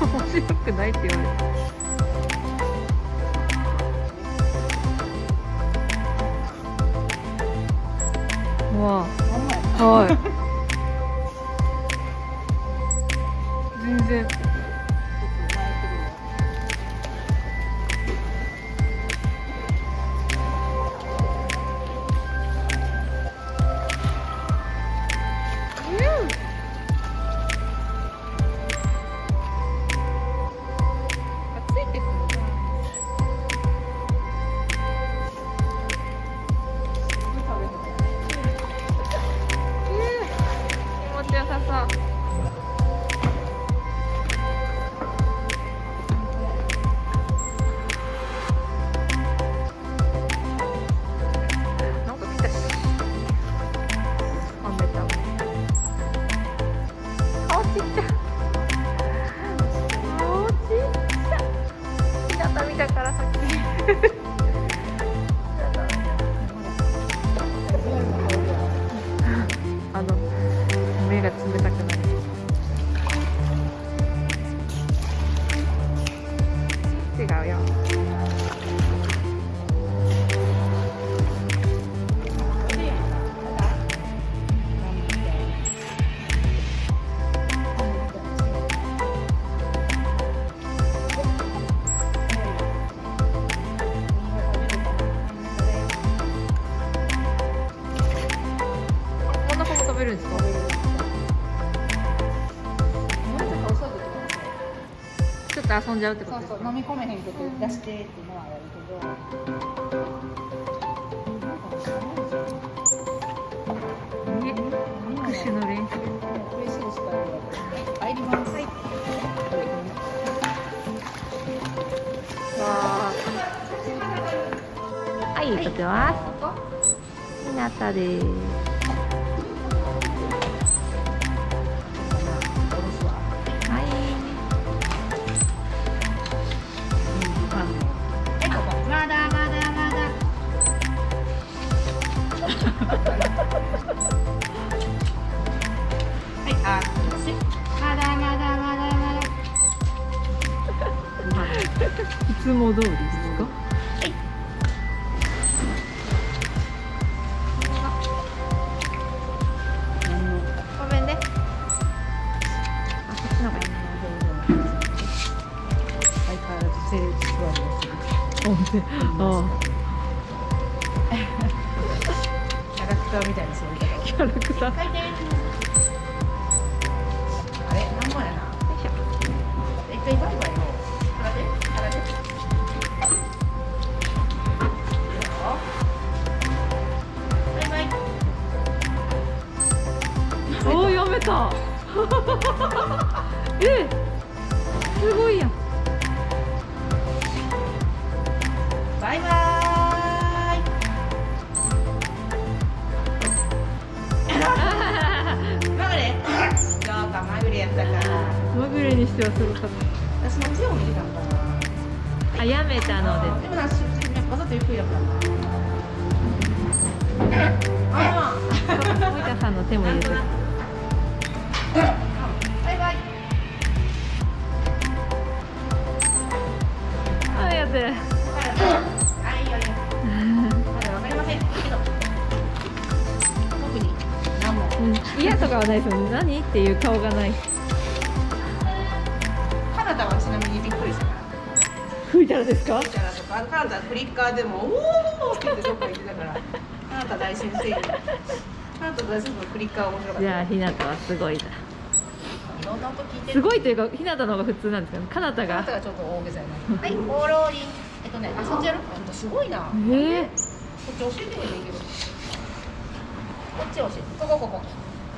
面白くないって言われたわあはい。全然べるんですか？ちょっと遊んじゃうってことですかそうそう飲み込めへんけど出してっていうのはやるけどえ握手の練習嬉しいしかない入りますはい。わーはい、撮ってます。ひなたです。つも通りですか？キャラクターみたいな座り方。をキャラクター。あれ？な？んもやな一回た。え、すごいやん。バイバイまぐれそうかまぐれやったからまぐれにしてはすごかっ私の手を見てたなた。あ、やめたのででもなわざとゆっくりやったなあす。森田さんの手も入れてる。バイバイあ、やってる。はい、よ。まだわかりません。けど。特に何も。うん、嫌とかはないですよね。何っていう顔がない。カナダはちなみにびっくりしたから。吹いたらですか。キャラとか、カナダフリッカーでも、おおって言ってどっか行ってたから。カナダ大先生。カナダ大先生のフリッカー面白かった。じゃあ、ひなたはすごいだ。すごいというか、ひなたの方が普通なんですか？ね。かなたが。カナダがちょっと大げさやな。はい、オーローリン。えっとね、あ、そっちやる。ほんとすごいな。こええっち教えてもいいけど。こっち教えて。ここここ。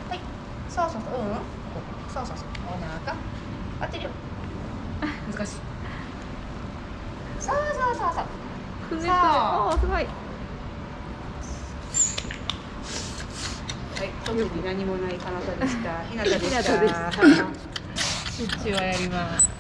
はい。そうそうそう。うん。ここそうそうそう。お腹。当てるよ。難しい。そうそうそうそう。くねくね。さあすごい。い。特に何もない彼方でした。ひなたでした。ひなたでしたはいシュッチュはやります